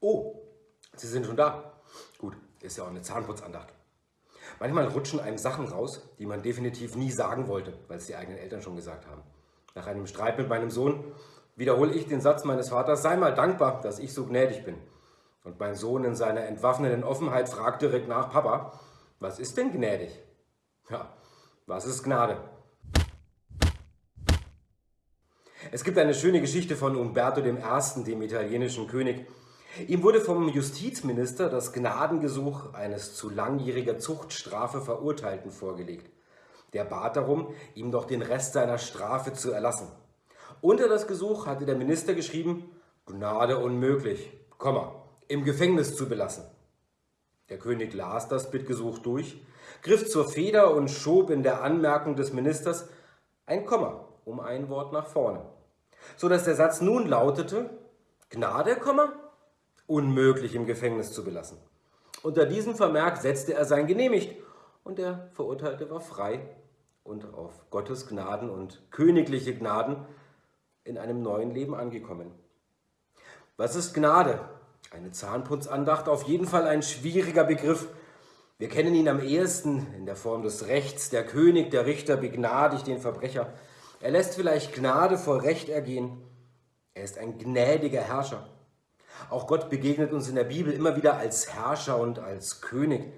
Oh, Sie sind schon da. Gut, ist ja auch eine Zahnputzandacht. Manchmal rutschen einem Sachen raus, die man definitiv nie sagen wollte, weil es die eigenen Eltern schon gesagt haben. Nach einem Streit mit meinem Sohn wiederhole ich den Satz meines Vaters, sei mal dankbar, dass ich so gnädig bin. Und mein Sohn in seiner entwaffnenden Offenheit fragt direkt nach, Papa, was ist denn gnädig? Ja, was ist Gnade? Es gibt eine schöne Geschichte von Umberto I., dem italienischen König. Ihm wurde vom Justizminister das Gnadengesuch eines zu langjähriger Zuchtstrafe Verurteilten vorgelegt. Der bat darum, ihm doch den Rest seiner Strafe zu erlassen. Unter das Gesuch hatte der Minister geschrieben, Gnade unmöglich, Komma, im Gefängnis zu belassen. Der König las das Bittgesuch durch, griff zur Feder und schob in der Anmerkung des Ministers ein Komma um ein Wort nach vorne, so dass der Satz nun lautete, Gnade, Komma, unmöglich im Gefängnis zu belassen. Unter diesem Vermerk setzte er sein Genehmigt und der Verurteilte war frei und auf Gottes Gnaden und königliche Gnaden in einem neuen Leben angekommen. Was ist Gnade? Eine Zahnputzandacht, auf jeden Fall ein schwieriger Begriff. Wir kennen ihn am ehesten in der Form des Rechts. Der König, der Richter begnadigt den Verbrecher. Er lässt vielleicht Gnade vor Recht ergehen. Er ist ein gnädiger Herrscher. Auch Gott begegnet uns in der Bibel immer wieder als Herrscher und als König.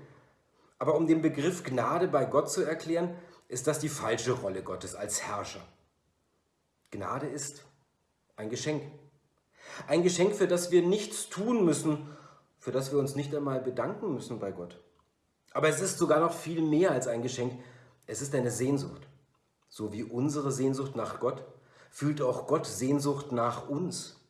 Aber um den Begriff Gnade bei Gott zu erklären, ist das die falsche Rolle Gottes als Herrscher. Gnade ist ein Geschenk. Ein Geschenk, für das wir nichts tun müssen, für das wir uns nicht einmal bedanken müssen bei Gott. Aber es ist sogar noch viel mehr als ein Geschenk. Es ist eine Sehnsucht. So wie unsere Sehnsucht nach Gott, fühlt auch Gott Sehnsucht nach uns.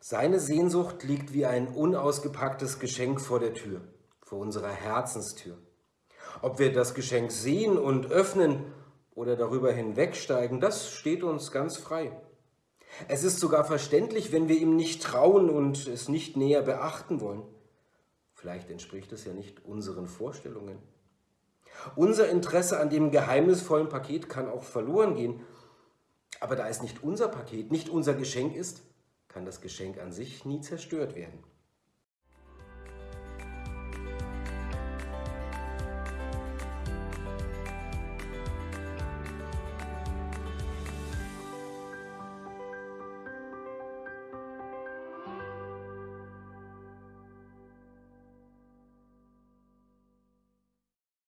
Seine Sehnsucht liegt wie ein unausgepacktes Geschenk vor der Tür, vor unserer Herzenstür. Ob wir das Geschenk sehen und öffnen oder darüber hinwegsteigen, das steht uns ganz frei. Es ist sogar verständlich, wenn wir ihm nicht trauen und es nicht näher beachten wollen. Vielleicht entspricht es ja nicht unseren Vorstellungen. Unser Interesse an dem geheimnisvollen Paket kann auch verloren gehen. Aber da es nicht unser Paket, nicht unser Geschenk ist, kann das Geschenk an sich nie zerstört werden.